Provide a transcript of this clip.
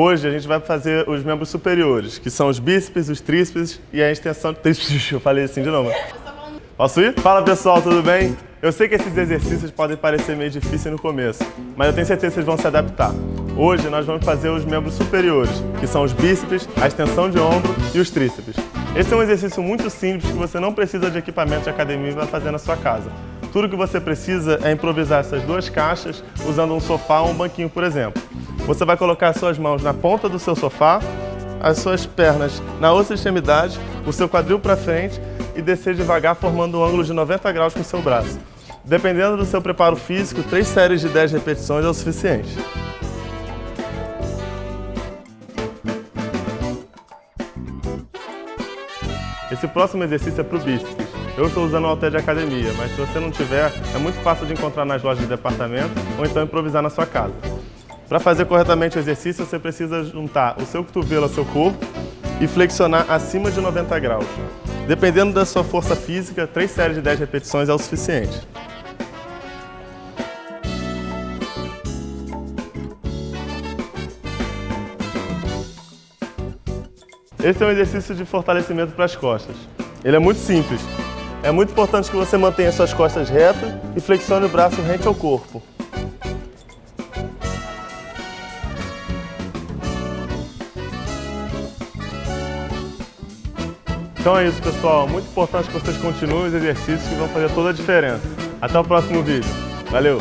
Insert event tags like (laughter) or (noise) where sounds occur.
Hoje a gente vai fazer os membros superiores, que são os bíceps, os tríceps e a extensão... Tríceps, (laughs) eu falei assim de novo. Posso ir? Fala pessoal, tudo bem? Eu sei que esses exercícios podem parecer meio difíceis no começo, mas eu tenho certeza que vocês vão se adaptar. Hoje nós vamos fazer os membros superiores, que são os bíceps, a extensão de ombro e os tríceps. Esse é um exercício muito simples que você não precisa de equipamento de academia para fazer na sua casa. Tudo que você precisa é improvisar essas duas caixas usando um sofá ou um banquinho, por exemplo. Você vai colocar as suas mãos na ponta do seu sofá, as suas pernas na outra extremidade, o seu quadril para frente e descer devagar formando um ângulo de 90 graus com o seu braço. Dependendo do seu preparo físico, três séries de 10 repetições é o suficiente. Esse próximo exercício é para o bíceps. Eu estou usando o halter de academia, mas se você não tiver, é muito fácil de encontrar nas lojas de departamento ou então improvisar na sua casa. Para fazer corretamente o exercício, você precisa juntar o seu cotovelo ao seu corpo e flexionar acima de 90 graus. Dependendo da sua força física, 3 séries de 10 repetições é o suficiente. Esse é um exercício de fortalecimento para as costas. Ele é muito simples. É muito importante que você mantenha suas costas retas e flexione o braço rente ao corpo. Então é isso, pessoal. Muito importante que vocês continuem os exercícios que vão fazer toda a diferença. Até o próximo vídeo. Valeu!